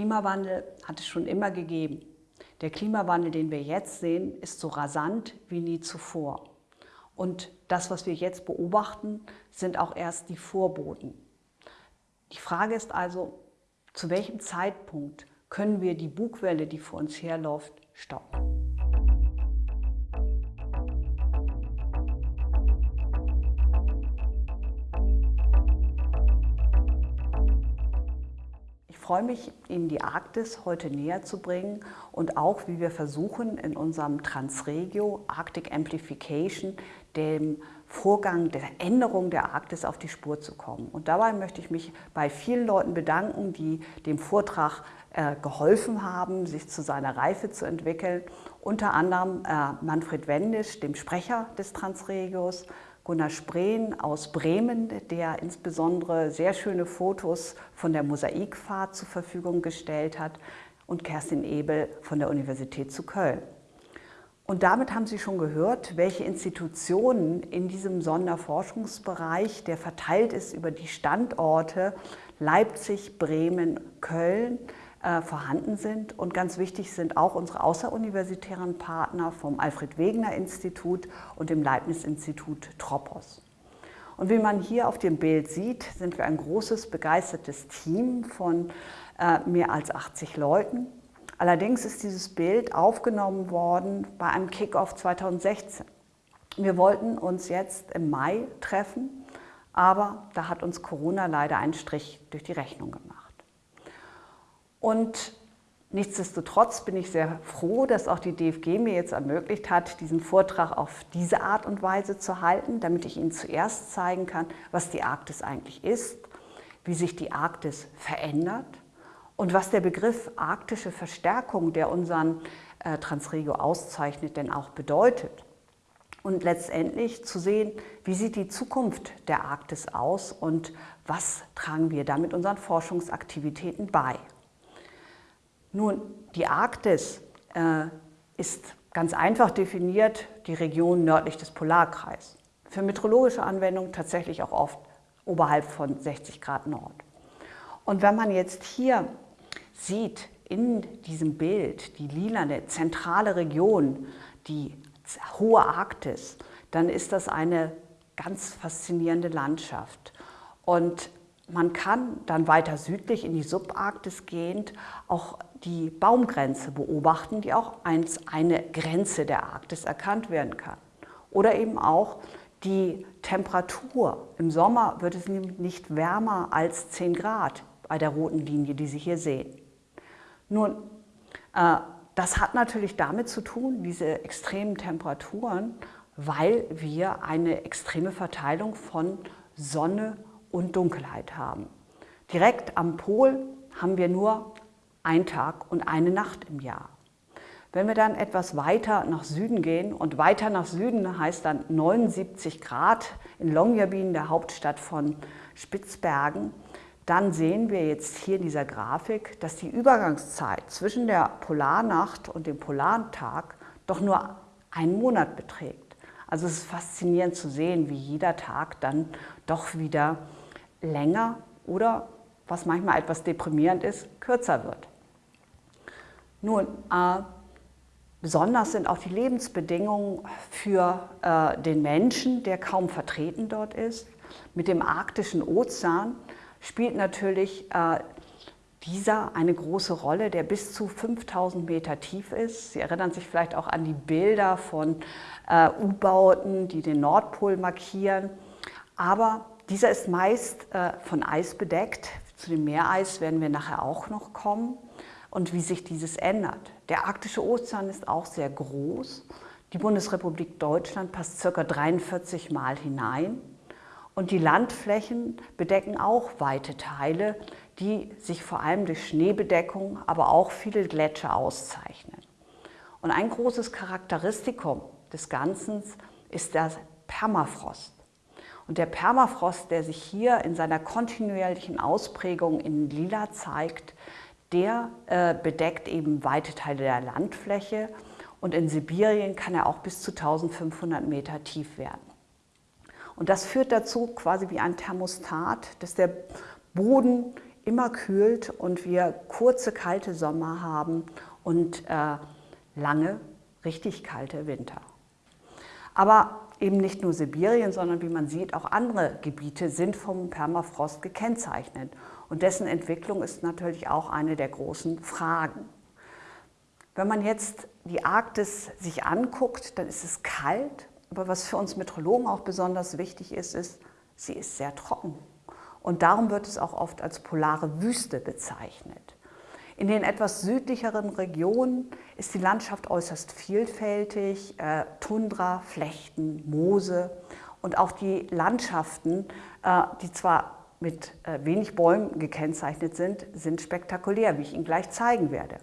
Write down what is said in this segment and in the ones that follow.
Klimawandel hat es schon immer gegeben. Der Klimawandel, den wir jetzt sehen, ist so rasant wie nie zuvor. Und das, was wir jetzt beobachten, sind auch erst die Vorboten. Die Frage ist also, zu welchem Zeitpunkt können wir die Bugwelle, die vor uns herläuft, stoppen? Freue mich, Ihnen die Arktis heute näher zu bringen und auch, wie wir versuchen, in unserem Transregio Arctic Amplification dem Vorgang der Änderung der Arktis auf die Spur zu kommen. Und dabei möchte ich mich bei vielen Leuten bedanken, die dem Vortrag äh, geholfen haben, sich zu seiner Reife zu entwickeln. Unter anderem äh, Manfred Wendisch, dem Sprecher des Transregios, Gunnar Spreen aus Bremen, der insbesondere sehr schöne Fotos von der Mosaikfahrt zur Verfügung gestellt hat und Kerstin Ebel von der Universität zu Köln. Und damit haben Sie schon gehört, welche Institutionen in diesem Sonderforschungsbereich, der verteilt ist über die Standorte Leipzig, Bremen, Köln, vorhanden sind. Und ganz wichtig sind auch unsere außeruniversitären Partner vom Alfred-Wegener-Institut und dem Leibniz-Institut Tropos. Und wie man hier auf dem Bild sieht, sind wir ein großes, begeistertes Team von äh, mehr als 80 Leuten. Allerdings ist dieses Bild aufgenommen worden bei einem Kickoff 2016. Wir wollten uns jetzt im Mai treffen, aber da hat uns Corona leider einen Strich durch die Rechnung gemacht. Und nichtsdestotrotz bin ich sehr froh, dass auch die DFG mir jetzt ermöglicht hat, diesen Vortrag auf diese Art und Weise zu halten, damit ich Ihnen zuerst zeigen kann, was die Arktis eigentlich ist, wie sich die Arktis verändert und was der Begriff arktische Verstärkung, der unseren äh, Transregio auszeichnet, denn auch bedeutet. Und letztendlich zu sehen, wie sieht die Zukunft der Arktis aus und was tragen wir damit unseren Forschungsaktivitäten bei. Nun, die Arktis äh, ist ganz einfach definiert die Region nördlich des Polarkreises. Für meteorologische Anwendungen tatsächlich auch oft oberhalb von 60 Grad Nord. Und wenn man jetzt hier sieht, in diesem Bild, die lilane zentrale Region, die hohe Arktis, dann ist das eine ganz faszinierende Landschaft. Und man kann dann weiter südlich in die Subarktis gehend auch die Baumgrenze beobachten, die auch als eine Grenze der Arktis erkannt werden kann. Oder eben auch die Temperatur. Im Sommer wird es nicht wärmer als 10 Grad bei der roten Linie, die Sie hier sehen. Nun, äh, das hat natürlich damit zu tun, diese extremen Temperaturen, weil wir eine extreme Verteilung von Sonne und Dunkelheit haben. Direkt am Pol haben wir nur ein Tag und eine Nacht im Jahr. Wenn wir dann etwas weiter nach Süden gehen, und weiter nach Süden heißt dann 79 Grad in Longyearbyen, der Hauptstadt von Spitzbergen, dann sehen wir jetzt hier in dieser Grafik, dass die Übergangszeit zwischen der Polarnacht und dem Polartag doch nur einen Monat beträgt. Also es ist faszinierend zu sehen, wie jeder Tag dann doch wieder länger oder, was manchmal etwas deprimierend ist, kürzer wird. Nun, äh, besonders sind auch die Lebensbedingungen für äh, den Menschen, der kaum vertreten dort ist. Mit dem arktischen Ozean spielt natürlich äh, dieser eine große Rolle, der bis zu 5000 Meter tief ist. Sie erinnern sich vielleicht auch an die Bilder von äh, U-Bauten, die den Nordpol markieren. Aber dieser ist meist äh, von Eis bedeckt. Zu dem Meereis werden wir nachher auch noch kommen und wie sich dieses ändert. Der arktische Ozean ist auch sehr groß. Die Bundesrepublik Deutschland passt ca. 43 Mal hinein. Und die Landflächen bedecken auch weite Teile, die sich vor allem durch Schneebedeckung, aber auch viele Gletscher auszeichnen. Und ein großes Charakteristikum des Ganzen ist der Permafrost. Und der Permafrost, der sich hier in seiner kontinuierlichen Ausprägung in Lila zeigt, der äh, bedeckt eben weite Teile der Landfläche und in Sibirien kann er auch bis zu 1500 Meter tief werden. Und das führt dazu, quasi wie ein Thermostat, dass der Boden immer kühlt und wir kurze kalte Sommer haben und äh, lange richtig kalte Winter. Aber eben nicht nur Sibirien, sondern wie man sieht, auch andere Gebiete sind vom Permafrost gekennzeichnet. Und dessen Entwicklung ist natürlich auch eine der großen Fragen. Wenn man jetzt die Arktis sich anguckt, dann ist es kalt, aber was für uns Meteorologen auch besonders wichtig ist, ist, sie ist sehr trocken. Und darum wird es auch oft als polare Wüste bezeichnet. In den etwas südlicheren Regionen ist die Landschaft äußerst vielfältig, äh, Tundra, Flechten, Moose und auch die Landschaften, äh, die zwar mit äh, wenig Bäumen gekennzeichnet sind, sind spektakulär, wie ich Ihnen gleich zeigen werde.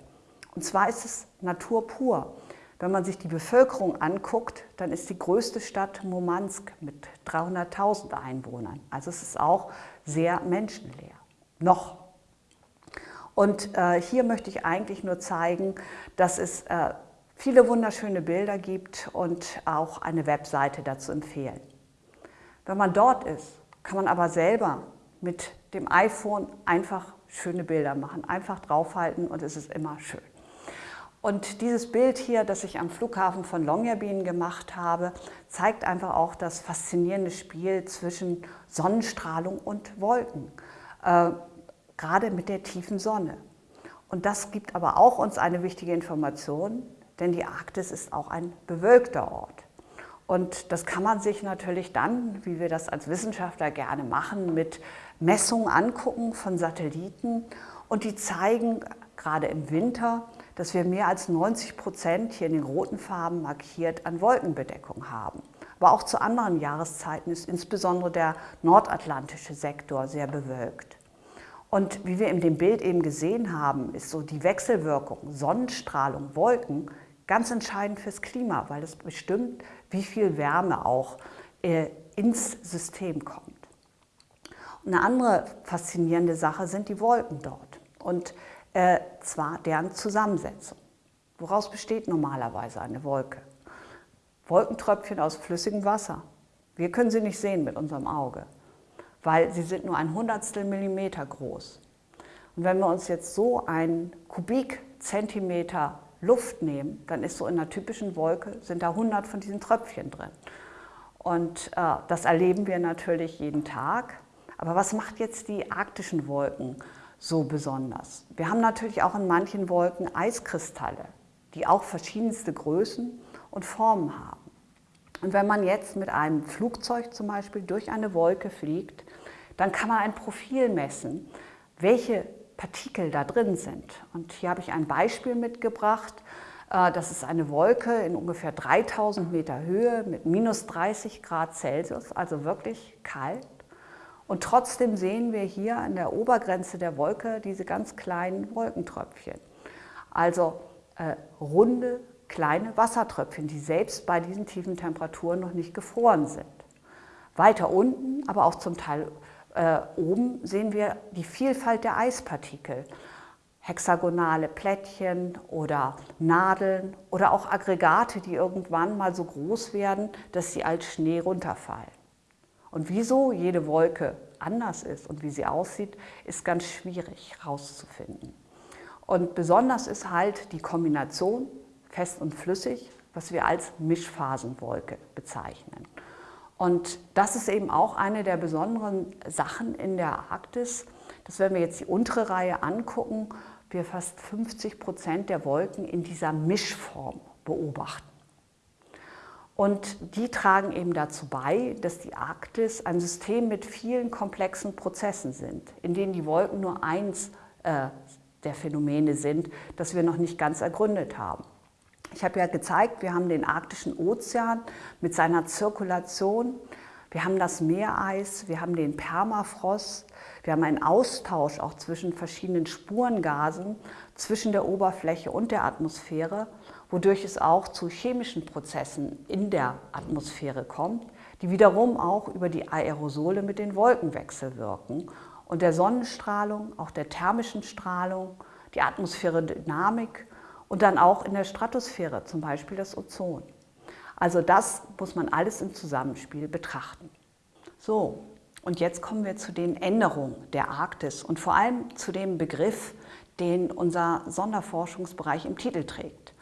Und zwar ist es Natur pur. Wenn man sich die Bevölkerung anguckt, dann ist die größte Stadt Murmansk mit 300.000 Einwohnern. Also es ist auch sehr menschenleer. Noch. Und äh, hier möchte ich eigentlich nur zeigen, dass es äh, viele wunderschöne Bilder gibt und auch eine Webseite dazu empfehlen. Wenn man dort ist, kann man aber selber mit dem iPhone einfach schöne Bilder machen, einfach draufhalten und es ist immer schön. Und dieses Bild hier, das ich am Flughafen von Longyearbyen gemacht habe, zeigt einfach auch das faszinierende Spiel zwischen Sonnenstrahlung und Wolken, äh, gerade mit der tiefen Sonne. Und das gibt aber auch uns eine wichtige Information, denn die Arktis ist auch ein bewölkter Ort. Und das kann man sich natürlich dann, wie wir das als Wissenschaftler gerne machen, mit Messungen angucken von Satelliten. Und die zeigen gerade im Winter, dass wir mehr als 90 Prozent hier in den roten Farben markiert an Wolkenbedeckung haben. Aber auch zu anderen Jahreszeiten ist insbesondere der nordatlantische Sektor sehr bewölkt. Und wie wir in dem Bild eben gesehen haben, ist so die Wechselwirkung Sonnenstrahlung, Wolken ganz entscheidend fürs Klima, weil es bestimmt, wie viel Wärme auch äh, ins System kommt. Eine andere faszinierende Sache sind die Wolken dort. Und äh, zwar deren Zusammensetzung. Woraus besteht normalerweise eine Wolke? Wolkentröpfchen aus flüssigem Wasser. Wir können sie nicht sehen mit unserem Auge, weil sie sind nur ein Hundertstel Millimeter groß. Und wenn wir uns jetzt so einen Kubikzentimeter Luft nehmen, dann ist so in einer typischen Wolke, sind da 100 von diesen Tröpfchen drin. Und äh, das erleben wir natürlich jeden Tag. Aber was macht jetzt die arktischen Wolken so besonders. Wir haben natürlich auch in manchen Wolken Eiskristalle, die auch verschiedenste Größen und Formen haben. Und wenn man jetzt mit einem Flugzeug zum Beispiel durch eine Wolke fliegt, dann kann man ein Profil messen, welche Partikel da drin sind. Und hier habe ich ein Beispiel mitgebracht. Äh, das ist eine Wolke in ungefähr 3000 Meter Höhe mit minus 30 Grad Celsius, also wirklich kalt. Und trotzdem sehen wir hier an der Obergrenze der Wolke diese ganz kleinen Wolkentröpfchen. Also äh, runde, kleine Wassertröpfchen, die selbst bei diesen tiefen Temperaturen noch nicht gefroren sind. Weiter unten, aber auch zum Teil äh, oben, sehen wir die Vielfalt der Eispartikel. Hexagonale Plättchen oder Nadeln oder auch Aggregate, die irgendwann mal so groß werden, dass sie als Schnee runterfallen. Und wieso jede Wolke anders ist und wie sie aussieht, ist ganz schwierig herauszufinden. Und besonders ist halt die Kombination fest und flüssig, was wir als Mischphasenwolke bezeichnen. Und das ist eben auch eine der besonderen Sachen in der Arktis, dass wenn wir jetzt die untere Reihe angucken, wir fast 50 Prozent der Wolken in dieser Mischform beobachten. Und die tragen eben dazu bei, dass die Arktis ein System mit vielen komplexen Prozessen sind, in denen die Wolken nur eins äh, der Phänomene sind, das wir noch nicht ganz ergründet haben. Ich habe ja gezeigt, wir haben den arktischen Ozean mit seiner Zirkulation, wir haben das Meereis, wir haben den Permafrost, wir haben einen Austausch auch zwischen verschiedenen Spurengasen, zwischen der Oberfläche und der Atmosphäre wodurch es auch zu chemischen Prozessen in der Atmosphäre kommt, die wiederum auch über die Aerosole mit den Wolken wechselwirken und der Sonnenstrahlung, auch der thermischen Strahlung, die Atmosphäre-Dynamik und dann auch in der Stratosphäre, zum Beispiel das Ozon. Also das muss man alles im Zusammenspiel betrachten. So, Und jetzt kommen wir zu den Änderungen der Arktis und vor allem zu dem Begriff, den unser Sonderforschungsbereich im Titel trägt.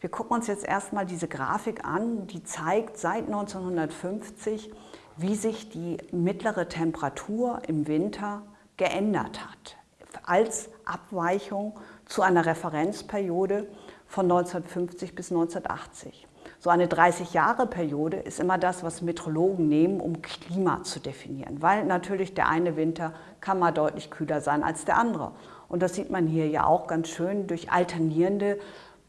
Wir gucken uns jetzt erstmal diese Grafik an, die zeigt seit 1950, wie sich die mittlere Temperatur im Winter geändert hat, als Abweichung zu einer Referenzperiode von 1950 bis 1980. So eine 30-Jahre-Periode ist immer das, was Meteorologen nehmen, um Klima zu definieren, weil natürlich der eine Winter kann mal deutlich kühler sein als der andere. Und das sieht man hier ja auch ganz schön durch alternierende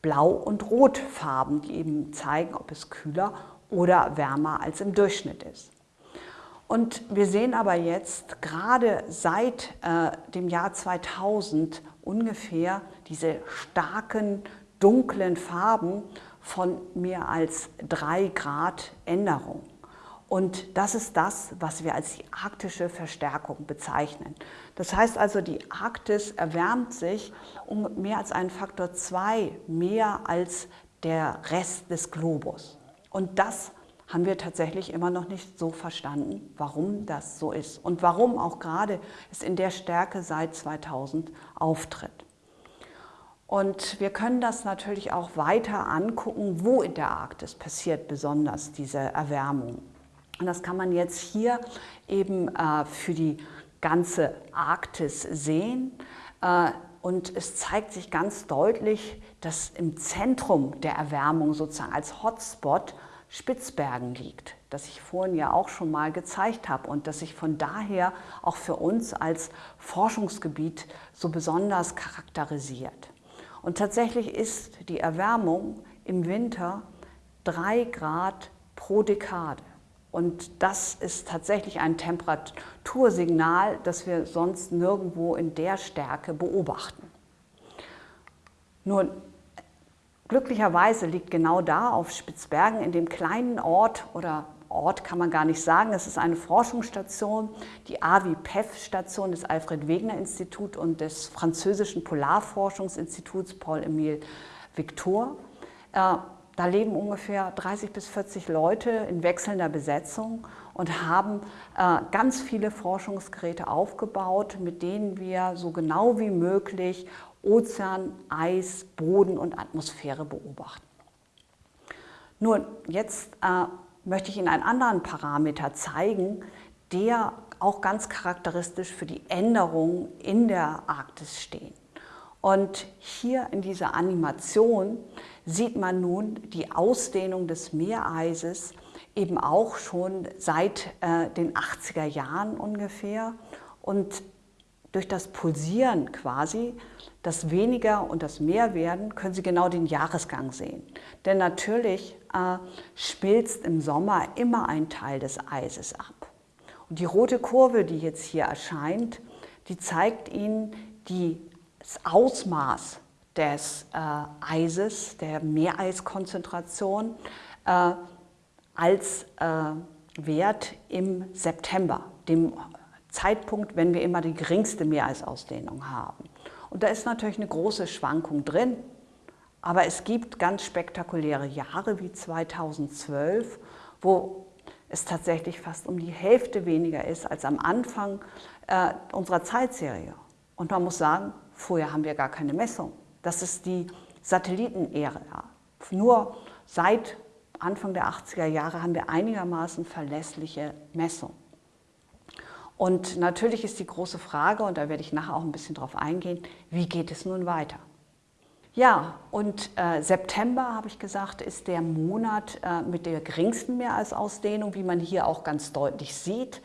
Blau- und Rotfarben, die eben zeigen, ob es kühler oder wärmer als im Durchschnitt ist. Und wir sehen aber jetzt gerade seit äh, dem Jahr 2000 ungefähr diese starken dunklen Farben von mehr als drei Grad Änderung. Und das ist das, was wir als die arktische Verstärkung bezeichnen. Das heißt also, die Arktis erwärmt sich um mehr als einen Faktor 2 mehr als der Rest des Globus. Und das haben wir tatsächlich immer noch nicht so verstanden, warum das so ist und warum auch gerade es in der Stärke seit 2000 auftritt. Und wir können das natürlich auch weiter angucken, wo in der Arktis passiert besonders diese Erwärmung. Und das kann man jetzt hier eben äh, für die ganze Arktis sehen. Äh, und es zeigt sich ganz deutlich, dass im Zentrum der Erwärmung sozusagen als Hotspot Spitzbergen liegt, das ich vorhin ja auch schon mal gezeigt habe und das sich von daher auch für uns als Forschungsgebiet so besonders charakterisiert. Und tatsächlich ist die Erwärmung im Winter drei Grad pro Dekade. Und das ist tatsächlich ein Temperatursignal, das wir sonst nirgendwo in der Stärke beobachten. Nun, glücklicherweise liegt genau da auf Spitzbergen in dem kleinen Ort oder Ort kann man gar nicht sagen. Es ist eine Forschungsstation, die AVI-PEF-Station des Alfred-Wegener-Instituts und des französischen Polarforschungsinstituts Paul-Émile Victor. Da leben ungefähr 30 bis 40 Leute in wechselnder Besetzung und haben äh, ganz viele Forschungsgeräte aufgebaut, mit denen wir so genau wie möglich Ozean, Eis, Boden und Atmosphäre beobachten. Nun, jetzt äh, möchte ich Ihnen einen anderen Parameter zeigen, der auch ganz charakteristisch für die Änderungen in der Arktis steht. Und hier in dieser Animation sieht man nun die Ausdehnung des Meereises eben auch schon seit äh, den 80er Jahren ungefähr. Und durch das Pulsieren quasi, das Weniger und das Mehr werden, können Sie genau den Jahresgang sehen. Denn natürlich äh, schmilzt im Sommer immer ein Teil des Eises ab. Und die rote Kurve, die jetzt hier erscheint, die zeigt Ihnen das Ausmaß des äh, Eises, der Meereiskonzentration, äh, als äh, Wert im September, dem Zeitpunkt, wenn wir immer die geringste Meereisausdehnung haben. Und da ist natürlich eine große Schwankung drin, aber es gibt ganz spektakuläre Jahre wie 2012, wo es tatsächlich fast um die Hälfte weniger ist als am Anfang äh, unserer Zeitserie. Und man muss sagen, vorher haben wir gar keine Messung. Das ist die Satellitenära. Nur seit Anfang der 80er Jahre haben wir einigermaßen verlässliche Messungen. Und natürlich ist die große Frage, und da werde ich nachher auch ein bisschen drauf eingehen, wie geht es nun weiter? Ja, und äh, September, habe ich gesagt, ist der Monat äh, mit der geringsten Meereisausdehnung, wie man hier auch ganz deutlich sieht.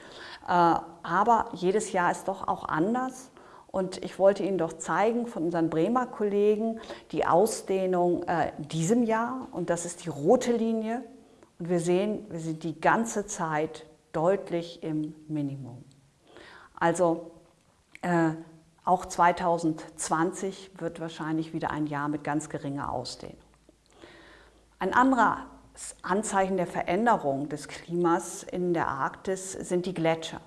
Äh, aber jedes Jahr ist doch auch anders. Und ich wollte Ihnen doch zeigen von unseren Bremer Kollegen die Ausdehnung äh, diesem Jahr. Und das ist die rote Linie. Und wir sehen, wir sind die ganze Zeit deutlich im Minimum. Also äh, auch 2020 wird wahrscheinlich wieder ein Jahr mit ganz geringer Ausdehnung. Ein anderes Anzeichen der Veränderung des Klimas in der Arktis sind die Gletscher.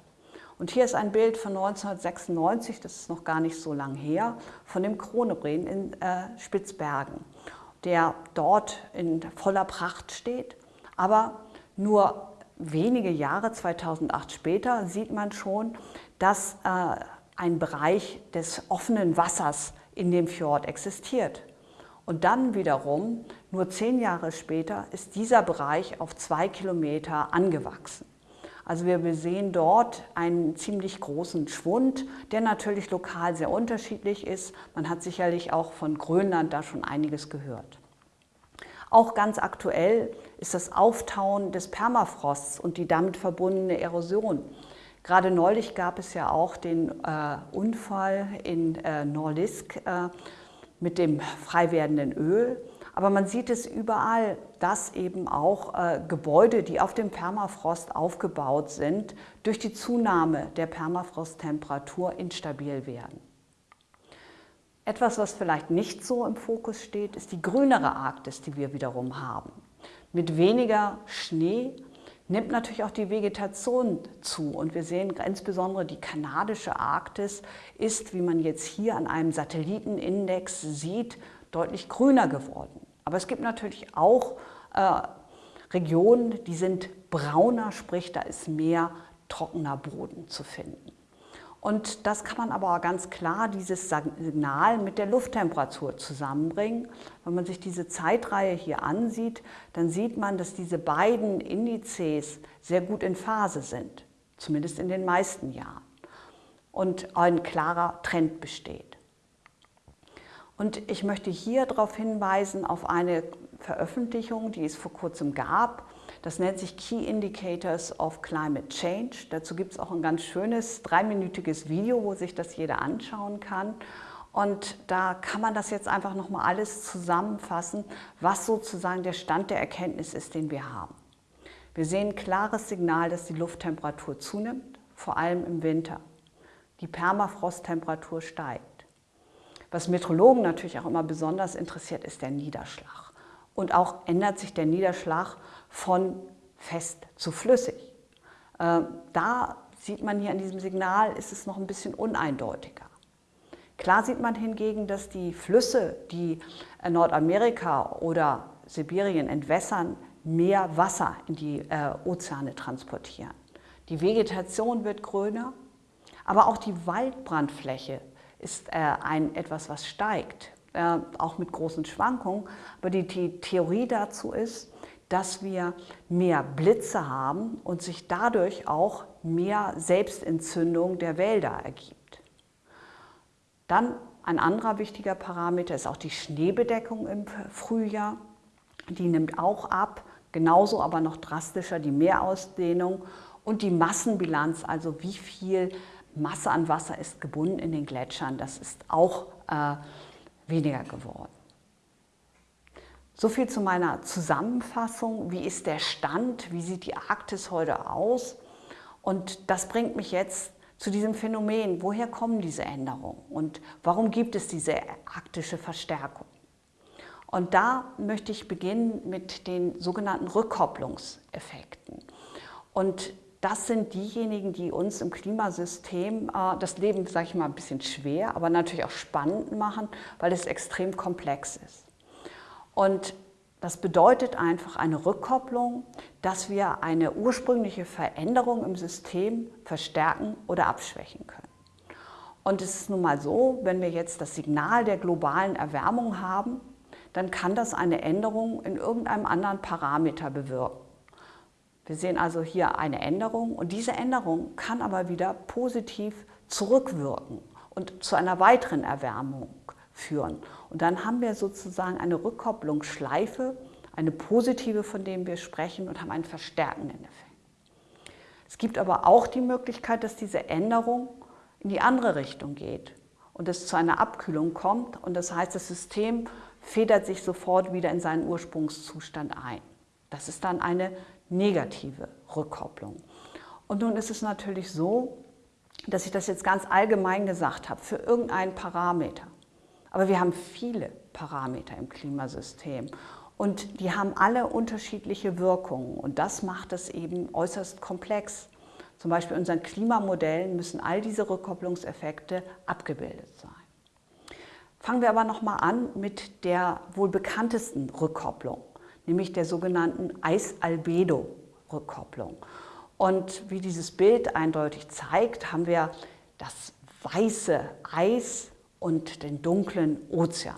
Und hier ist ein Bild von 1996, das ist noch gar nicht so lang her, von dem Kronebren in äh, Spitzbergen, der dort in voller Pracht steht, aber nur wenige Jahre, 2008 später, sieht man schon, dass äh, ein Bereich des offenen Wassers in dem Fjord existiert. Und dann wiederum, nur zehn Jahre später, ist dieser Bereich auf zwei Kilometer angewachsen. Also wir sehen dort einen ziemlich großen Schwund, der natürlich lokal sehr unterschiedlich ist. Man hat sicherlich auch von Grönland da schon einiges gehört. Auch ganz aktuell ist das Auftauen des Permafrosts und die damit verbundene Erosion. Gerade neulich gab es ja auch den äh, Unfall in äh, Norlisk äh, mit dem frei werdenden Öl. Aber man sieht es überall, dass eben auch äh, Gebäude, die auf dem Permafrost aufgebaut sind, durch die Zunahme der Permafrosttemperatur instabil werden. Etwas, was vielleicht nicht so im Fokus steht, ist die grünere Arktis, die wir wiederum haben. Mit weniger Schnee nimmt natürlich auch die Vegetation zu. Und wir sehen insbesondere die kanadische Arktis ist, wie man jetzt hier an einem Satellitenindex sieht, deutlich grüner geworden. Aber es gibt natürlich auch äh, Regionen, die sind brauner, sprich da ist mehr trockener Boden zu finden. Und das kann man aber ganz klar, dieses Signal mit der Lufttemperatur zusammenbringen. Wenn man sich diese Zeitreihe hier ansieht, dann sieht man, dass diese beiden Indizes sehr gut in Phase sind, zumindest in den meisten Jahren. Und ein klarer Trend besteht. Und ich möchte hier darauf hinweisen, auf eine Veröffentlichung, die es vor kurzem gab, das nennt sich Key Indicators of Climate Change. Dazu gibt es auch ein ganz schönes dreiminütiges Video, wo sich das jeder anschauen kann. Und da kann man das jetzt einfach nochmal alles zusammenfassen, was sozusagen der Stand der Erkenntnis ist, den wir haben. Wir sehen ein klares Signal, dass die Lufttemperatur zunimmt, vor allem im Winter. Die Permafrosttemperatur steigt. Was Meteorologen natürlich auch immer besonders interessiert, ist der Niederschlag. Und auch ändert sich der Niederschlag von fest zu flüssig. Ähm, da sieht man hier an diesem Signal, ist es noch ein bisschen uneindeutiger. Klar sieht man hingegen, dass die Flüsse, die Nordamerika oder Sibirien entwässern, mehr Wasser in die äh, Ozeane transportieren. Die Vegetation wird grüner, aber auch die Waldbrandfläche ist äh, ein, etwas, was steigt, äh, auch mit großen Schwankungen. Aber die, die Theorie dazu ist, dass wir mehr Blitze haben und sich dadurch auch mehr Selbstentzündung der Wälder ergibt. Dann ein anderer wichtiger Parameter ist auch die Schneebedeckung im Frühjahr. Die nimmt auch ab, genauso aber noch drastischer die Meerausdehnung und die Massenbilanz, also wie viel Masse an Wasser ist gebunden in den Gletschern, das ist auch äh, weniger geworden. So viel zu meiner Zusammenfassung. Wie ist der Stand? Wie sieht die Arktis heute aus? Und das bringt mich jetzt zu diesem Phänomen. Woher kommen diese Änderungen? Und warum gibt es diese arktische Verstärkung? Und da möchte ich beginnen mit den sogenannten Rückkopplungseffekten. Und das sind diejenigen, die uns im Klimasystem äh, das Leben, sage ich mal, ein bisschen schwer, aber natürlich auch spannend machen, weil es extrem komplex ist. Und das bedeutet einfach eine Rückkopplung, dass wir eine ursprüngliche Veränderung im System verstärken oder abschwächen können. Und es ist nun mal so, wenn wir jetzt das Signal der globalen Erwärmung haben, dann kann das eine Änderung in irgendeinem anderen Parameter bewirken. Wir sehen also hier eine Änderung und diese Änderung kann aber wieder positiv zurückwirken und zu einer weiteren Erwärmung führen. Und dann haben wir sozusagen eine Rückkopplungsschleife, eine positive, von der wir sprechen und haben einen verstärkenden Effekt. Es gibt aber auch die Möglichkeit, dass diese Änderung in die andere Richtung geht und es zu einer Abkühlung kommt und das heißt, das System federt sich sofort wieder in seinen Ursprungszustand ein. Das ist dann eine negative Rückkopplung. Und nun ist es natürlich so, dass ich das jetzt ganz allgemein gesagt habe, für irgendeinen Parameter. Aber wir haben viele Parameter im Klimasystem und die haben alle unterschiedliche Wirkungen und das macht es eben äußerst komplex. Zum Beispiel in unseren Klimamodellen müssen all diese Rückkopplungseffekte abgebildet sein. Fangen wir aber nochmal an mit der wohl bekanntesten Rückkopplung, nämlich der sogenannten Eisalbedo Planck-Rückkopplung. Und wie dieses Bild eindeutig zeigt, haben wir das weiße Eis und den dunklen Ozean.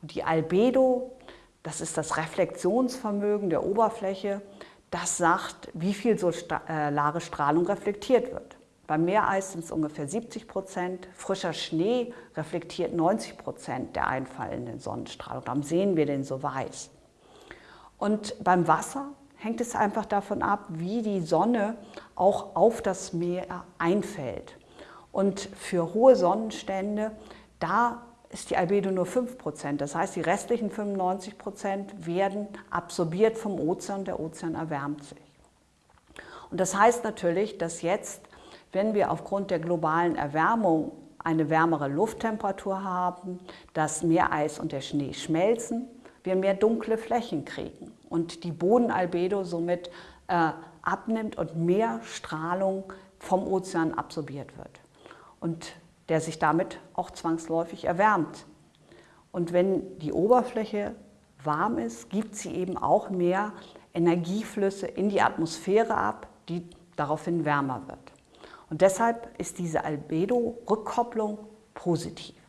Und die Albedo, das ist das Reflexionsvermögen der Oberfläche, das sagt, wie viel solare Strahlung reflektiert wird. Beim Meereis sind es ungefähr 70 Prozent. Frischer Schnee reflektiert 90 Prozent der einfallenden Sonnenstrahlung. Darum sehen wir den so weiß. Und beim Wasser hängt es einfach davon ab, wie die Sonne auch auf das Meer einfällt. Und für hohe Sonnenstände, da ist die Albedo nur 5%. Das heißt, die restlichen 95% werden absorbiert vom Ozean. Der Ozean erwärmt sich. Und das heißt natürlich, dass jetzt wenn wir aufgrund der globalen Erwärmung eine wärmere Lufttemperatur haben, das Meereis und der Schnee schmelzen, wir mehr dunkle Flächen kriegen und die Bodenalbedo somit äh, abnimmt und mehr Strahlung vom Ozean absorbiert wird und der sich damit auch zwangsläufig erwärmt. Und wenn die Oberfläche warm ist, gibt sie eben auch mehr Energieflüsse in die Atmosphäre ab, die daraufhin wärmer wird. Und deshalb ist diese Albedo-Rückkopplung positiv.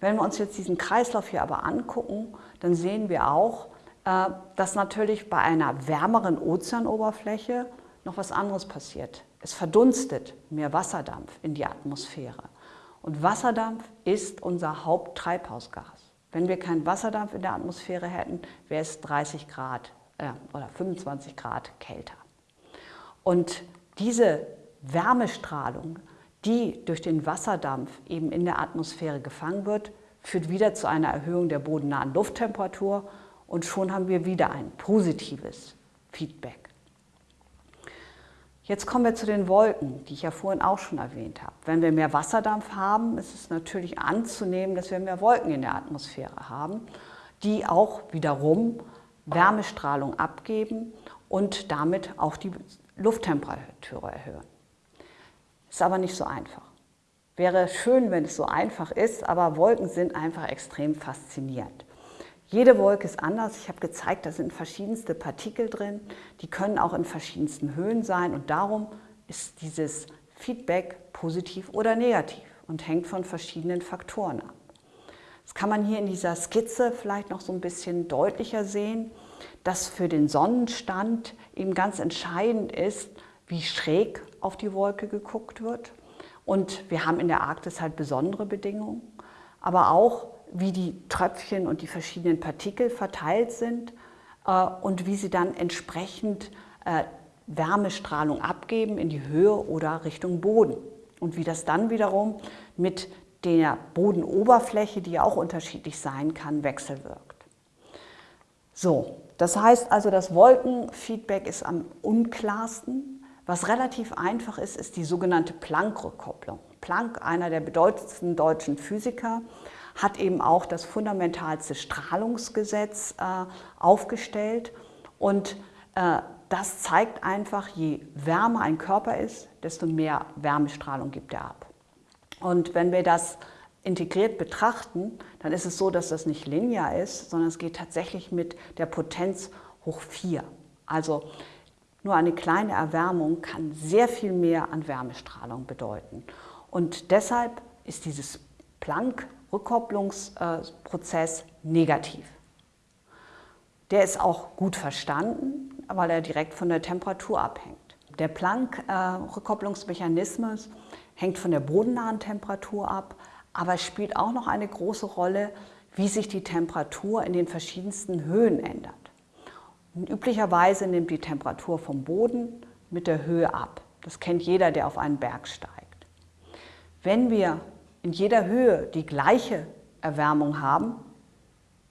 Wenn wir uns jetzt diesen Kreislauf hier aber angucken, dann sehen wir auch, äh, dass natürlich bei einer wärmeren Ozeanoberfläche noch was anderes passiert. Es verdunstet mehr Wasserdampf in die Atmosphäre. Und Wasserdampf ist unser Haupttreibhausgas. Wenn wir keinen Wasserdampf in der Atmosphäre hätten, wäre es 30 Grad äh, oder 25 Grad kälter. Und diese Wärmestrahlung, die durch den Wasserdampf eben in der Atmosphäre gefangen wird, führt wieder zu einer Erhöhung der bodennahen Lufttemperatur und schon haben wir wieder ein positives Feedback. Jetzt kommen wir zu den Wolken, die ich ja vorhin auch schon erwähnt habe. Wenn wir mehr Wasserdampf haben, ist es natürlich anzunehmen, dass wir mehr Wolken in der Atmosphäre haben, die auch wiederum Wärmestrahlung abgeben und damit auch die Lufttemperatur erhöhen. Ist aber nicht so einfach. Wäre schön, wenn es so einfach ist, aber Wolken sind einfach extrem faszinierend. Jede Wolke ist anders. Ich habe gezeigt, da sind verschiedenste Partikel drin. Die können auch in verschiedensten Höhen sein und darum ist dieses Feedback positiv oder negativ und hängt von verschiedenen Faktoren ab. Das kann man hier in dieser Skizze vielleicht noch so ein bisschen deutlicher sehen, dass für den Sonnenstand eben ganz entscheidend ist, wie schräg auf die Wolke geguckt wird. Und wir haben in der Arktis halt besondere Bedingungen, aber auch wie die Tröpfchen und die verschiedenen Partikel verteilt sind äh, und wie sie dann entsprechend äh, Wärmestrahlung abgeben in die Höhe oder Richtung Boden. Und wie das dann wiederum mit der Bodenoberfläche, die ja auch unterschiedlich sein kann, wechselwirkt. So, das heißt also, das Wolkenfeedback ist am unklarsten. Was relativ einfach ist, ist die sogenannte Planck-Rückkopplung. Planck, einer der bedeutendsten deutschen Physiker, hat eben auch das fundamentalste Strahlungsgesetz äh, aufgestellt. Und äh, das zeigt einfach, je wärmer ein Körper ist, desto mehr Wärmestrahlung gibt er ab. Und wenn wir das integriert betrachten, dann ist es so, dass das nicht linear ist, sondern es geht tatsächlich mit der Potenz hoch 4. Also nur eine kleine Erwärmung kann sehr viel mehr an Wärmestrahlung bedeuten. Und deshalb ist dieses Planck-Rückkopplungsprozess negativ. Der ist auch gut verstanden, weil er direkt von der Temperatur abhängt. Der Planck-Rückkopplungsmechanismus hängt von der bodennahen Temperatur ab, aber spielt auch noch eine große Rolle, wie sich die Temperatur in den verschiedensten Höhen ändert. Und üblicherweise nimmt die Temperatur vom Boden mit der Höhe ab. Das kennt jeder, der auf einen Berg steigt. Wenn wir in jeder Höhe die gleiche Erwärmung haben,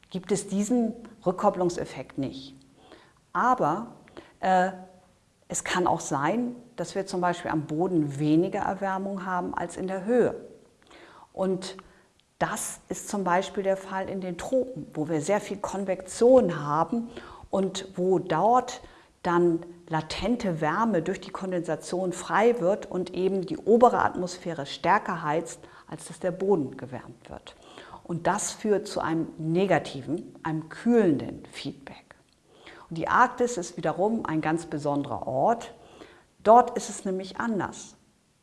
gibt es diesen Rückkopplungseffekt nicht. Aber äh, es kann auch sein, dass wir zum Beispiel am Boden weniger Erwärmung haben als in der Höhe. Und das ist zum Beispiel der Fall in den Tropen, wo wir sehr viel Konvektion haben und wo dort dann latente Wärme durch die Kondensation frei wird und eben die obere Atmosphäre stärker heizt, als dass der Boden gewärmt wird. Und das führt zu einem negativen, einem kühlenden Feedback. Und die Arktis ist wiederum ein ganz besonderer Ort. Dort ist es nämlich anders.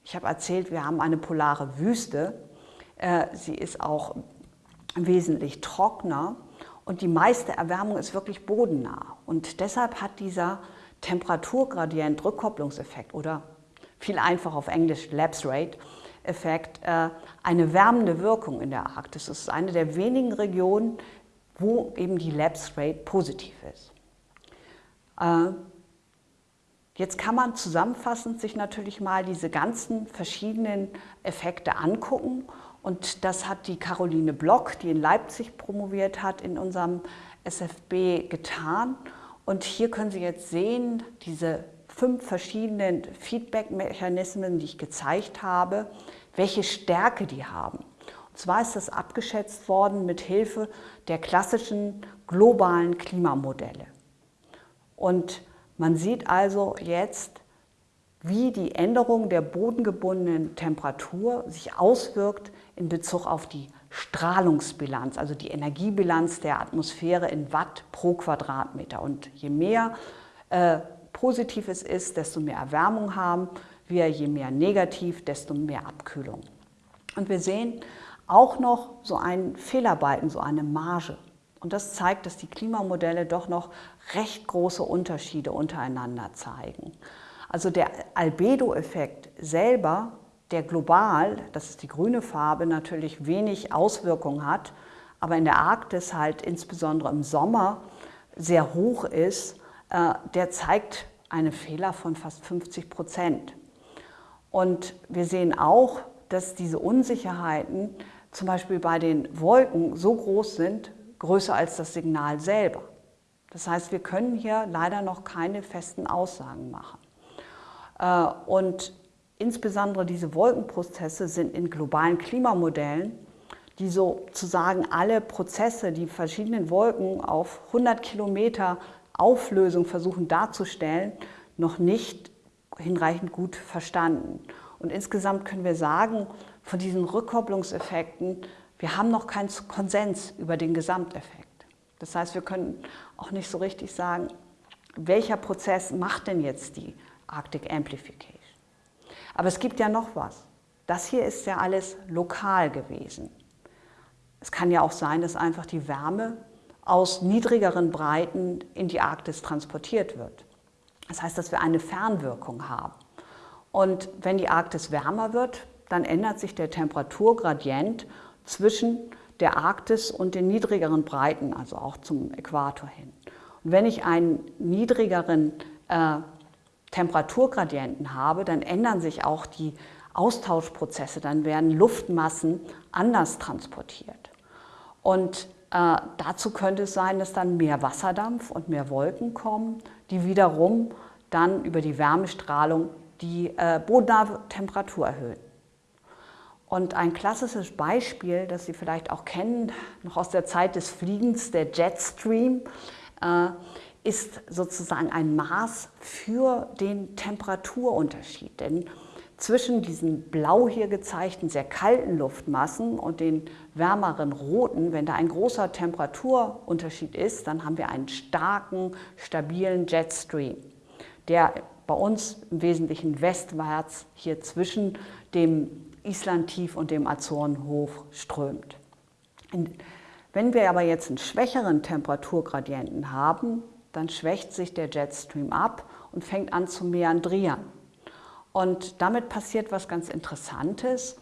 Ich habe erzählt, wir haben eine polare Wüste. Äh, sie ist auch wesentlich trockener und die meiste Erwärmung ist wirklich bodennah. Und deshalb hat dieser Temperaturgradient Rückkopplungseffekt oder viel einfacher auf Englisch Lapse Rate Effekt äh, eine wärmende Wirkung in der Arktis. Es ist eine der wenigen Regionen, wo eben die Lapse Rate positiv ist. Äh, jetzt kann man zusammenfassend sich natürlich mal diese ganzen verschiedenen Effekte angucken und das hat die Caroline Block, die in Leipzig promoviert hat, in unserem SFB getan. Und hier können Sie jetzt sehen, diese fünf verschiedenen Feedback-Mechanismen, die ich gezeigt habe, welche Stärke die haben. Und zwar ist das abgeschätzt worden mit Hilfe der klassischen globalen Klimamodelle. Und man sieht also jetzt, wie die Änderung der bodengebundenen Temperatur sich auswirkt in Bezug auf die Strahlungsbilanz, also die Energiebilanz der Atmosphäre in Watt pro Quadratmeter. Und je mehr äh, positiv es ist, desto mehr Erwärmung haben wir, je mehr negativ, desto mehr Abkühlung. Und wir sehen auch noch so einen Fehlerbalken, so eine Marge. Und das zeigt, dass die Klimamodelle doch noch recht große Unterschiede untereinander zeigen. Also der Albedo-Effekt selber, der global, das ist die grüne Farbe, natürlich wenig Auswirkungen hat, aber in der Arktis halt insbesondere im Sommer sehr hoch ist, äh, der zeigt einen Fehler von fast 50 Prozent. Und wir sehen auch, dass diese Unsicherheiten zum Beispiel bei den Wolken so groß sind, größer als das Signal selber. Das heißt, wir können hier leider noch keine festen Aussagen machen. Äh, und insbesondere diese Wolkenprozesse sind in globalen Klimamodellen, die sozusagen alle Prozesse, die verschiedenen Wolken auf 100 Kilometer Auflösung versuchen darzustellen, noch nicht hinreichend gut verstanden. Und insgesamt können wir sagen, von diesen Rückkopplungseffekten, wir haben noch keinen Konsens über den Gesamteffekt. Das heißt, wir können auch nicht so richtig sagen, welcher Prozess macht denn jetzt die Arctic Amplification. Aber es gibt ja noch was. Das hier ist ja alles lokal gewesen. Es kann ja auch sein, dass einfach die Wärme aus niedrigeren Breiten in die Arktis transportiert wird. Das heißt, dass wir eine Fernwirkung haben. Und wenn die Arktis wärmer wird, dann ändert sich der Temperaturgradient zwischen der Arktis und den niedrigeren Breiten, also auch zum Äquator hin. Und wenn ich einen niedrigeren äh, Temperaturgradienten habe, dann ändern sich auch die Austauschprozesse, dann werden Luftmassen anders transportiert. Und äh, dazu könnte es sein, dass dann mehr Wasserdampf und mehr Wolken kommen, die wiederum dann über die Wärmestrahlung die äh, bodennahe Temperatur erhöhen. Und ein klassisches Beispiel, das Sie vielleicht auch kennen, noch aus der Zeit des Fliegens, der Jetstream, äh, ist sozusagen ein Maß für den Temperaturunterschied. Denn zwischen diesen blau hier gezeigten sehr kalten Luftmassen und den wärmeren roten, wenn da ein großer Temperaturunterschied ist, dann haben wir einen starken, stabilen Jetstream, der bei uns im Wesentlichen westwärts hier zwischen dem Islandtief und dem Azorenhof strömt. Wenn wir aber jetzt einen schwächeren Temperaturgradienten haben, dann schwächt sich der Jetstream ab und fängt an zu meandrieren. Und damit passiert was ganz Interessantes,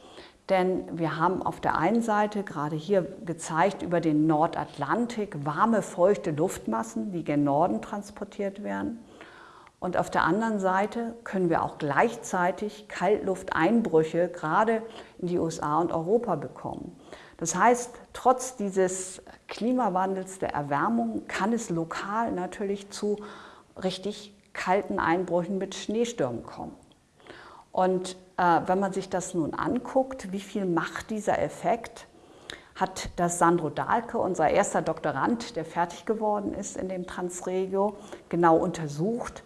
denn wir haben auf der einen Seite gerade hier gezeigt über den Nordatlantik warme, feuchte Luftmassen, die gen Norden transportiert werden. Und auf der anderen Seite können wir auch gleichzeitig Kaltlufteinbrüche gerade in die USA und Europa bekommen. Das heißt, trotz dieses Klimawandels der Erwärmung kann es lokal natürlich zu richtig kalten Einbrüchen mit Schneestürmen kommen. Und äh, wenn man sich das nun anguckt, wie viel macht dieser Effekt, hat das Sandro Dahlke, unser erster Doktorand, der fertig geworden ist in dem Transregio, genau untersucht,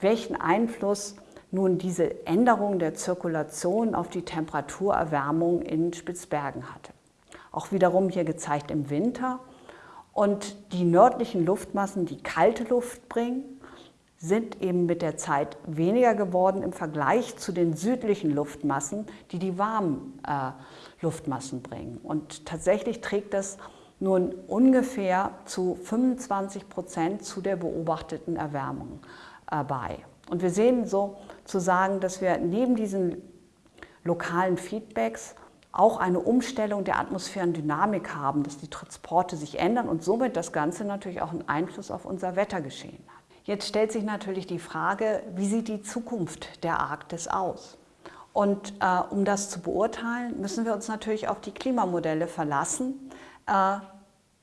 welchen Einfluss nun diese Änderung der Zirkulation auf die Temperaturerwärmung in Spitzbergen hatte. Auch wiederum hier gezeigt im Winter. Und die nördlichen Luftmassen, die kalte Luft bringen, sind eben mit der Zeit weniger geworden im Vergleich zu den südlichen Luftmassen, die die warmen äh, Luftmassen bringen. Und tatsächlich trägt das nun ungefähr zu 25 Prozent zu der beobachteten Erwärmung äh, bei. Und wir sehen sozusagen, dass wir neben diesen lokalen Feedbacks auch eine Umstellung der Atmosphärendynamik haben, dass die Transporte sich ändern und somit das Ganze natürlich auch einen Einfluss auf unser Wettergeschehen hat. Jetzt stellt sich natürlich die Frage, wie sieht die Zukunft der Arktis aus? Und äh, um das zu beurteilen, müssen wir uns natürlich auf die Klimamodelle verlassen, äh,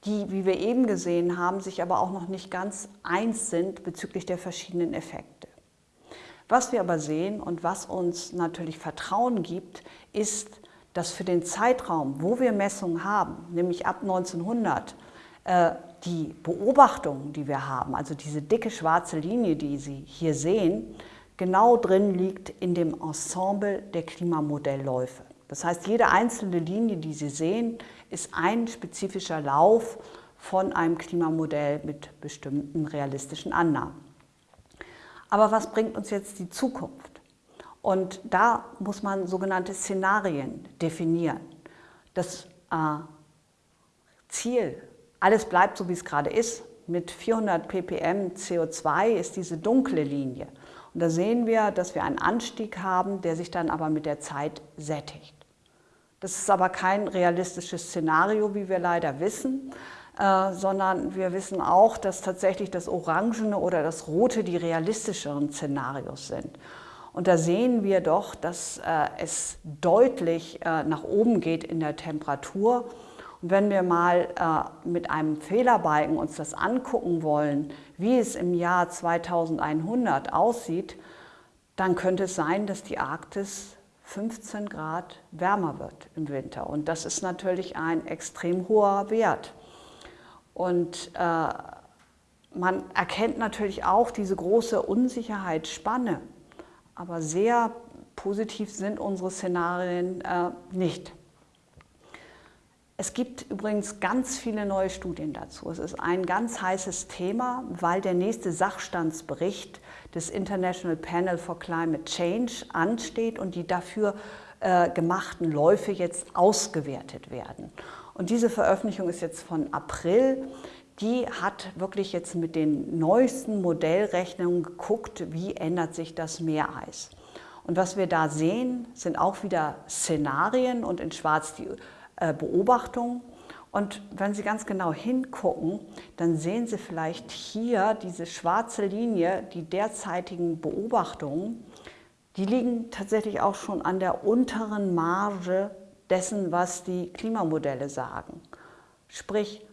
die, wie wir eben gesehen haben, sich aber auch noch nicht ganz eins sind bezüglich der verschiedenen Effekte. Was wir aber sehen und was uns natürlich Vertrauen gibt, ist, dass für den Zeitraum, wo wir Messungen haben, nämlich ab 1900, äh, die Beobachtungen, die wir haben, also diese dicke schwarze Linie, die Sie hier sehen, genau drin liegt in dem Ensemble der Klimamodelläufe. Das heißt, jede einzelne Linie, die Sie sehen, ist ein spezifischer Lauf von einem Klimamodell mit bestimmten realistischen Annahmen. Aber was bringt uns jetzt die Zukunft? Und da muss man sogenannte Szenarien definieren. Das äh, Ziel alles bleibt so, wie es gerade ist. Mit 400 ppm CO2 ist diese dunkle Linie. Und da sehen wir, dass wir einen Anstieg haben, der sich dann aber mit der Zeit sättigt. Das ist aber kein realistisches Szenario, wie wir leider wissen, äh, sondern wir wissen auch, dass tatsächlich das Orangene oder das Rote die realistischeren Szenarios sind. Und da sehen wir doch, dass äh, es deutlich äh, nach oben geht in der Temperatur und wenn wir mal äh, mit einem Fehlerbalken uns das angucken wollen, wie es im Jahr 2100 aussieht, dann könnte es sein, dass die Arktis 15 Grad wärmer wird im Winter. Und das ist natürlich ein extrem hoher Wert. Und äh, man erkennt natürlich auch diese große Unsicherheitsspanne. Aber sehr positiv sind unsere Szenarien äh, nicht. Es gibt übrigens ganz viele neue Studien dazu. Es ist ein ganz heißes Thema, weil der nächste Sachstandsbericht des International Panel for Climate Change ansteht und die dafür äh, gemachten Läufe jetzt ausgewertet werden. Und diese Veröffentlichung ist jetzt von April. Die hat wirklich jetzt mit den neuesten Modellrechnungen geguckt, wie ändert sich das Meereis. Und was wir da sehen, sind auch wieder Szenarien und in schwarz die äh, Beobachtung. Und wenn Sie ganz genau hingucken, dann sehen Sie vielleicht hier diese schwarze Linie, die derzeitigen Beobachtungen, die liegen tatsächlich auch schon an der unteren Marge dessen, was die Klimamodelle sagen. Sprich,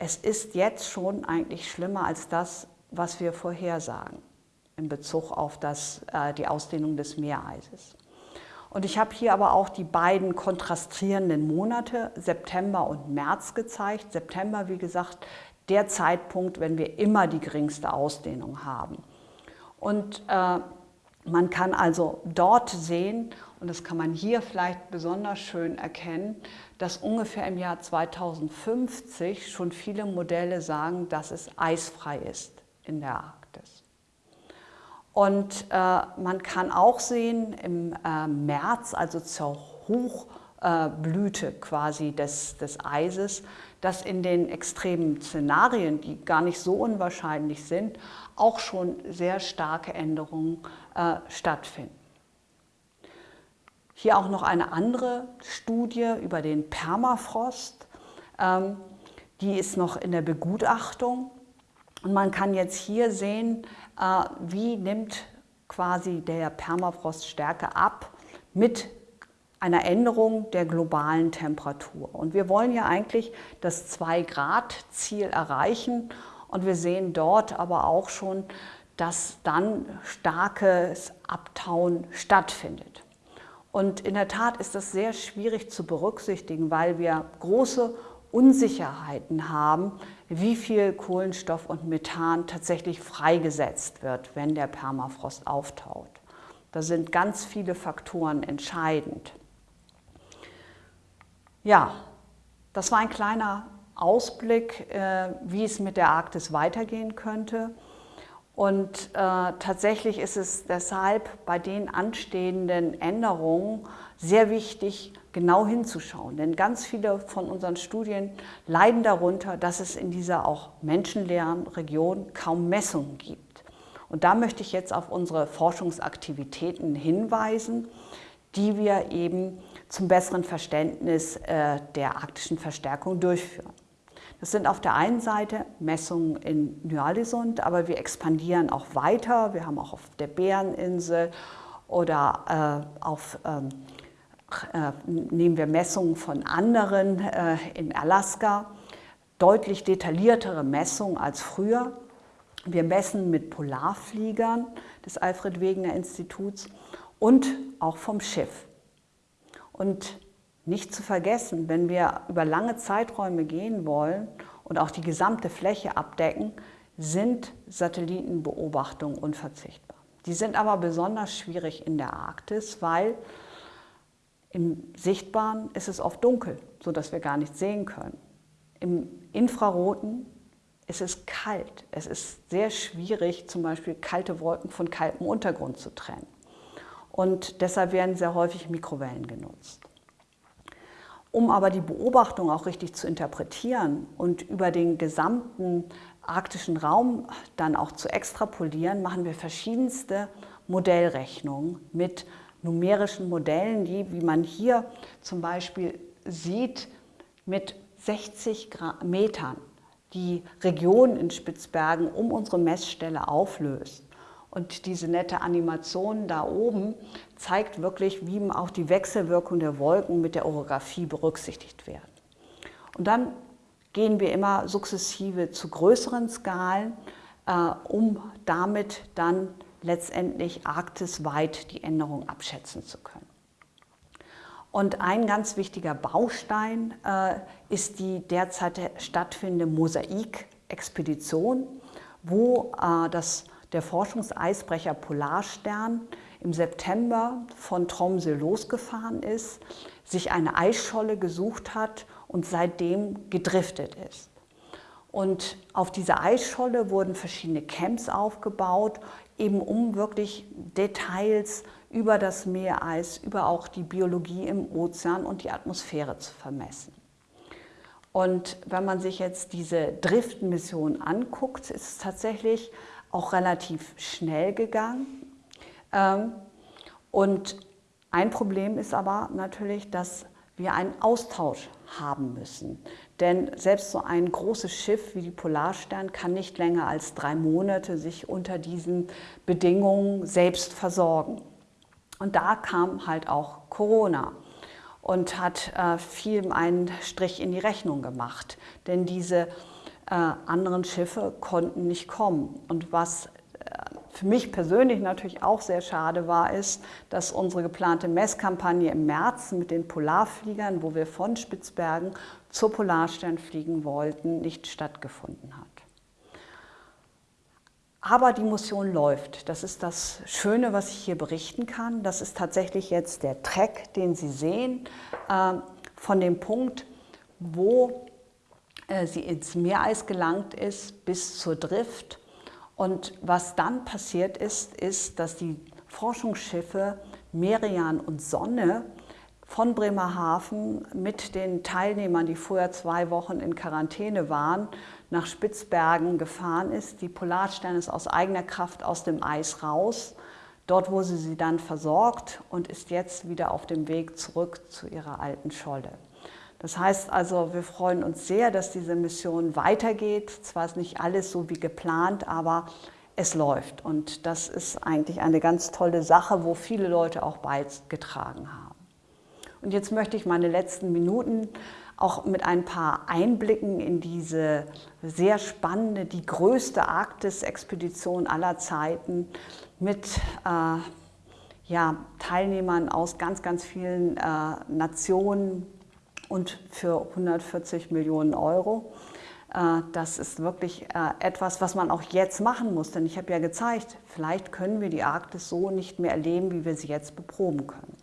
es ist jetzt schon eigentlich schlimmer als das, was wir vorhersagen in Bezug auf das, äh, die Ausdehnung des Meereises. Und ich habe hier aber auch die beiden kontrastierenden Monate, September und März, gezeigt. September, wie gesagt, der Zeitpunkt, wenn wir immer die geringste Ausdehnung haben. Und äh, man kann also dort sehen, und das kann man hier vielleicht besonders schön erkennen, dass ungefähr im Jahr 2050 schon viele Modelle sagen, dass es eisfrei ist in der Arktis. Und äh, man kann auch sehen im äh, März, also zur Hochblüte äh, quasi des, des Eises, dass in den extremen Szenarien, die gar nicht so unwahrscheinlich sind, auch schon sehr starke Änderungen äh, stattfinden. Hier auch noch eine andere Studie über den Permafrost. Ähm, die ist noch in der Begutachtung. Und man kann jetzt hier sehen, äh, wie nimmt quasi der Permafrost Stärke ab mit einer Änderung der globalen Temperatur. Und wir wollen ja eigentlich das 2-Grad-Ziel erreichen und wir sehen dort aber auch schon, dass dann starkes Abtauen stattfindet. Und in der Tat ist das sehr schwierig zu berücksichtigen, weil wir große Unsicherheiten haben, wie viel Kohlenstoff und Methan tatsächlich freigesetzt wird, wenn der Permafrost auftaut. Da sind ganz viele Faktoren entscheidend. Ja, das war ein kleiner Ausblick, äh, wie es mit der Arktis weitergehen könnte. Und äh, tatsächlich ist es deshalb bei den anstehenden Änderungen sehr wichtig, genau hinzuschauen. Denn ganz viele von unseren Studien leiden darunter, dass es in dieser auch menschenleeren Region kaum Messungen gibt. Und da möchte ich jetzt auf unsere Forschungsaktivitäten hinweisen, die wir eben zum besseren Verständnis äh, der arktischen Verstärkung durchführen. Das sind auf der einen Seite Messungen in Nyalesund, aber wir expandieren auch weiter. Wir haben auch auf der Bäreninsel oder äh, auf, ähm, äh, nehmen wir Messungen von anderen äh, in Alaska. Deutlich detailliertere Messungen als früher. Wir messen mit Polarfliegern des Alfred Wegener Instituts und auch vom Schiff. Und nicht zu vergessen, wenn wir über lange Zeiträume gehen wollen und auch die gesamte Fläche abdecken, sind Satellitenbeobachtungen unverzichtbar. Die sind aber besonders schwierig in der Arktis, weil im Sichtbaren ist es oft dunkel, sodass wir gar nichts sehen können. Im Infraroten ist es kalt. Es ist sehr schwierig, zum Beispiel kalte Wolken von kaltem Untergrund zu trennen. Und deshalb werden sehr häufig Mikrowellen genutzt. Um aber die Beobachtung auch richtig zu interpretieren und über den gesamten arktischen Raum dann auch zu extrapolieren, machen wir verschiedenste Modellrechnungen mit numerischen Modellen, die, wie man hier zum Beispiel sieht, mit 60 Metern die Region in Spitzbergen um unsere Messstelle auflöst. Und diese nette Animation da oben zeigt wirklich, wie auch die Wechselwirkung der Wolken mit der Orographie berücksichtigt werden. Und dann gehen wir immer sukzessive zu größeren Skalen, äh, um damit dann letztendlich arktisweit die Änderung abschätzen zu können. Und ein ganz wichtiger Baustein äh, ist die derzeit stattfindende Mosaik-Expedition, wo äh, das der Forschungseisbrecher Polarstern im September von Tromsø losgefahren ist, sich eine Eisscholle gesucht hat und seitdem gedriftet ist. Und auf dieser Eisscholle wurden verschiedene Camps aufgebaut, eben um wirklich Details über das Meereis, über auch die Biologie im Ozean und die Atmosphäre zu vermessen. Und wenn man sich jetzt diese Driftmission anguckt, ist es tatsächlich auch relativ schnell gegangen. Ähm, und ein Problem ist aber natürlich, dass wir einen Austausch haben müssen. Denn selbst so ein großes Schiff wie die Polarstern kann nicht länger als drei Monate sich unter diesen Bedingungen selbst versorgen. Und da kam halt auch Corona und hat äh, viel einen Strich in die Rechnung gemacht. Denn diese äh, anderen Schiffe konnten nicht kommen. Und was äh, für mich persönlich natürlich auch sehr schade war, ist, dass unsere geplante Messkampagne im März mit den Polarfliegern, wo wir von Spitzbergen zur Polarstern fliegen wollten, nicht stattgefunden hat. Aber die Mission läuft. Das ist das Schöne, was ich hier berichten kann. Das ist tatsächlich jetzt der Track, den Sie sehen, äh, von dem Punkt, wo sie ins Meereis gelangt ist bis zur Drift. Und was dann passiert ist, ist, dass die Forschungsschiffe Merian und Sonne von Bremerhaven mit den Teilnehmern, die vorher zwei Wochen in Quarantäne waren, nach Spitzbergen gefahren ist. Die Polarstern ist aus eigener Kraft aus dem Eis raus. Dort wurde sie dann versorgt und ist jetzt wieder auf dem Weg zurück zu ihrer alten Scholle. Das heißt also, wir freuen uns sehr, dass diese Mission weitergeht. Zwar ist nicht alles so wie geplant, aber es läuft. Und das ist eigentlich eine ganz tolle Sache, wo viele Leute auch beigetragen haben. Und jetzt möchte ich meine letzten Minuten auch mit ein paar Einblicken in diese sehr spannende, die größte Arktis-Expedition aller Zeiten mit äh, ja, Teilnehmern aus ganz, ganz vielen äh, Nationen, und für 140 Millionen Euro. Äh, das ist wirklich äh, etwas, was man auch jetzt machen muss, denn ich habe ja gezeigt, vielleicht können wir die Arktis so nicht mehr erleben, wie wir sie jetzt beproben können.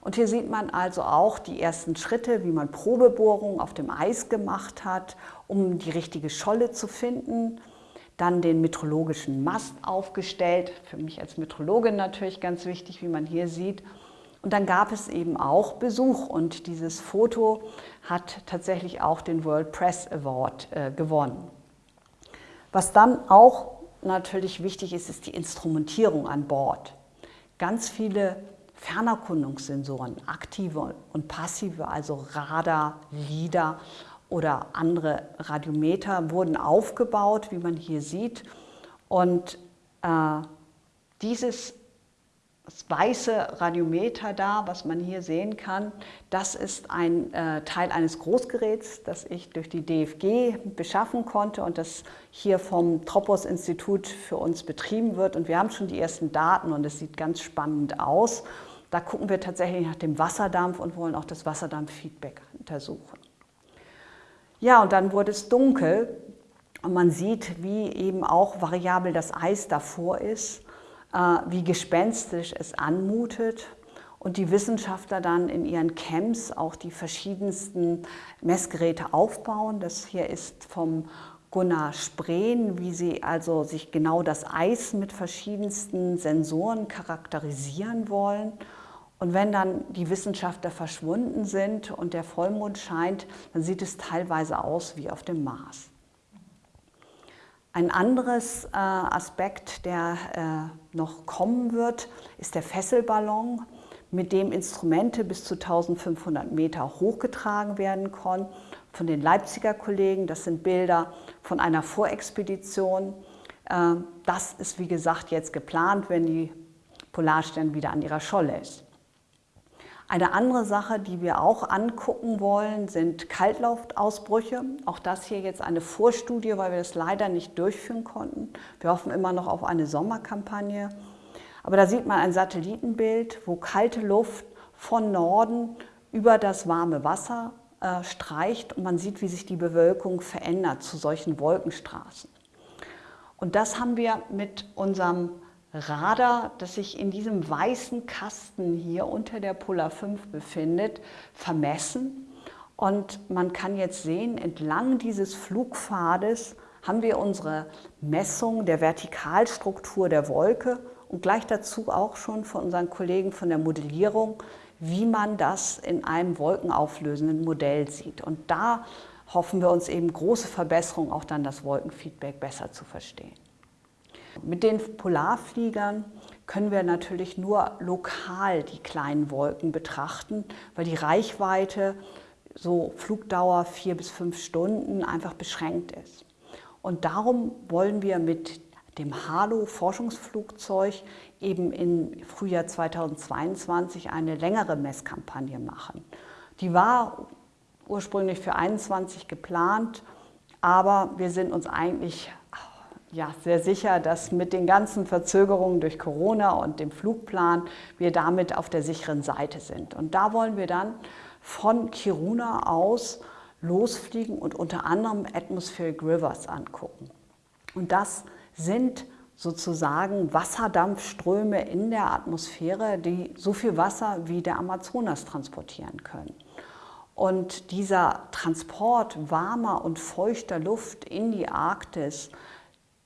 Und hier sieht man also auch die ersten Schritte, wie man Probebohrungen auf dem Eis gemacht hat, um die richtige Scholle zu finden. Dann den meteorologischen Mast aufgestellt, für mich als Meteorologin natürlich ganz wichtig, wie man hier sieht. Und dann gab es eben auch Besuch und dieses Foto hat tatsächlich auch den World Press Award äh, gewonnen. Was dann auch natürlich wichtig ist, ist die Instrumentierung an Bord. Ganz viele Fernerkundungssensoren, aktive und passive, also Radar, LIDAR oder andere Radiometer wurden aufgebaut, wie man hier sieht. Und äh, dieses das weiße Radiometer da, was man hier sehen kann, das ist ein äh, Teil eines Großgeräts, das ich durch die DFG beschaffen konnte und das hier vom Tropos-Institut für uns betrieben wird. Und wir haben schon die ersten Daten und es sieht ganz spannend aus. Da gucken wir tatsächlich nach dem Wasserdampf und wollen auch das Wasserdampffeedback untersuchen. Ja, und dann wurde es dunkel und man sieht, wie eben auch variabel das Eis davor ist wie gespenstisch es anmutet und die Wissenschaftler dann in ihren Camps auch die verschiedensten Messgeräte aufbauen. Das hier ist vom Gunnar Spreen, wie sie also sich genau das Eis mit verschiedensten Sensoren charakterisieren wollen. Und wenn dann die Wissenschaftler verschwunden sind und der Vollmond scheint, dann sieht es teilweise aus wie auf dem Mars. Ein anderes äh, Aspekt, der äh, noch kommen wird, ist der Fesselballon, mit dem Instrumente bis zu 1500 Meter hochgetragen werden konnten von den Leipziger Kollegen. Das sind Bilder von einer Vorexpedition. Äh, das ist, wie gesagt, jetzt geplant, wenn die Polarstern wieder an ihrer Scholle ist. Eine andere Sache, die wir auch angucken wollen, sind Kaltluftausbrüche. Auch das hier jetzt eine Vorstudie, weil wir das leider nicht durchführen konnten. Wir hoffen immer noch auf eine Sommerkampagne. Aber da sieht man ein Satellitenbild, wo kalte Luft von Norden über das warme Wasser äh, streicht und man sieht, wie sich die Bewölkung verändert zu solchen Wolkenstraßen. Und das haben wir mit unserem Radar, das sich in diesem weißen Kasten hier unter der Polar 5 befindet, vermessen. Und man kann jetzt sehen, entlang dieses Flugpfades haben wir unsere Messung der Vertikalstruktur der Wolke und gleich dazu auch schon von unseren Kollegen von der Modellierung, wie man das in einem wolkenauflösenden Modell sieht. Und da hoffen wir uns eben große Verbesserungen, auch dann das Wolkenfeedback besser zu verstehen. Mit den Polarfliegern können wir natürlich nur lokal die kleinen Wolken betrachten, weil die Reichweite, so Flugdauer vier bis fünf Stunden, einfach beschränkt ist. Und darum wollen wir mit dem Halo-Forschungsflugzeug eben im Frühjahr 2022 eine längere Messkampagne machen. Die war ursprünglich für 21 geplant, aber wir sind uns eigentlich ja, sehr sicher, dass mit den ganzen Verzögerungen durch Corona und dem Flugplan wir damit auf der sicheren Seite sind. Und da wollen wir dann von Kiruna aus losfliegen und unter anderem Atmospheric Rivers angucken. Und das sind sozusagen Wasserdampfströme in der Atmosphäre, die so viel Wasser wie der Amazonas transportieren können. Und dieser Transport warmer und feuchter Luft in die Arktis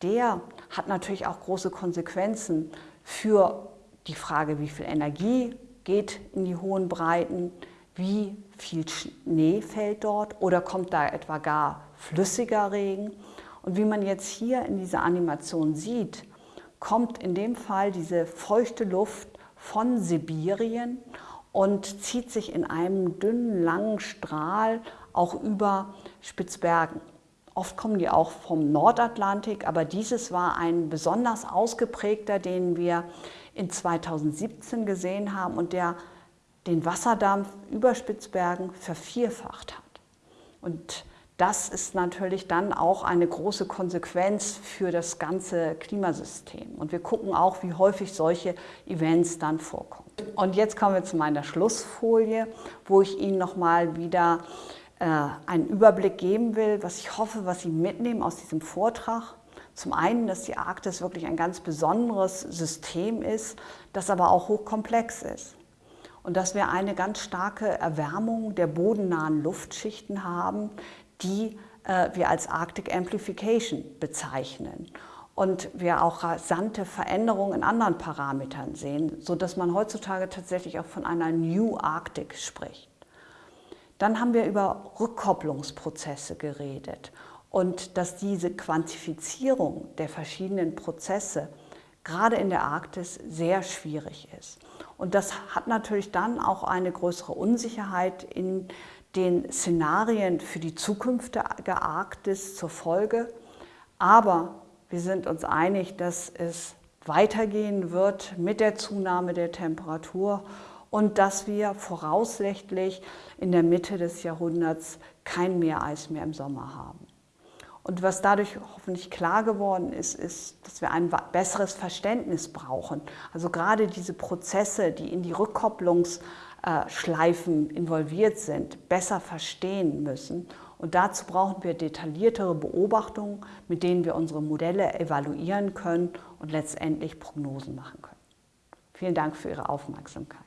der hat natürlich auch große Konsequenzen für die Frage, wie viel Energie geht in die hohen Breiten, wie viel Schnee fällt dort oder kommt da etwa gar flüssiger Regen. Und wie man jetzt hier in dieser Animation sieht, kommt in dem Fall diese feuchte Luft von Sibirien und zieht sich in einem dünnen, langen Strahl auch über Spitzbergen. Oft kommen die auch vom Nordatlantik, aber dieses war ein besonders ausgeprägter, den wir in 2017 gesehen haben und der den Wasserdampf über Spitzbergen vervierfacht hat. Und das ist natürlich dann auch eine große Konsequenz für das ganze Klimasystem. Und wir gucken auch, wie häufig solche Events dann vorkommen. Und jetzt kommen wir zu meiner Schlussfolie, wo ich Ihnen nochmal wieder einen Überblick geben will, was ich hoffe, was Sie mitnehmen aus diesem Vortrag. Zum einen, dass die Arktis wirklich ein ganz besonderes System ist, das aber auch hochkomplex ist. und dass wir eine ganz starke Erwärmung der bodennahen Luftschichten haben, die äh, wir als Arctic Amplification bezeichnen und wir auch rasante Veränderungen in anderen Parametern sehen, sodass man heutzutage tatsächlich auch von einer New Arctic spricht. Dann haben wir über Rückkopplungsprozesse geredet und dass diese Quantifizierung der verschiedenen Prozesse gerade in der Arktis sehr schwierig ist. Und das hat natürlich dann auch eine größere Unsicherheit in den Szenarien für die zukünftige Arktis zur Folge. Aber wir sind uns einig, dass es weitergehen wird mit der Zunahme der Temperatur und dass wir voraussichtlich in der Mitte des Jahrhunderts kein Meereis mehr im Sommer haben. Und was dadurch hoffentlich klar geworden ist, ist, dass wir ein besseres Verständnis brauchen. Also gerade diese Prozesse, die in die Rückkopplungsschleifen involviert sind, besser verstehen müssen. Und dazu brauchen wir detailliertere Beobachtungen, mit denen wir unsere Modelle evaluieren können und letztendlich Prognosen machen können. Vielen Dank für Ihre Aufmerksamkeit.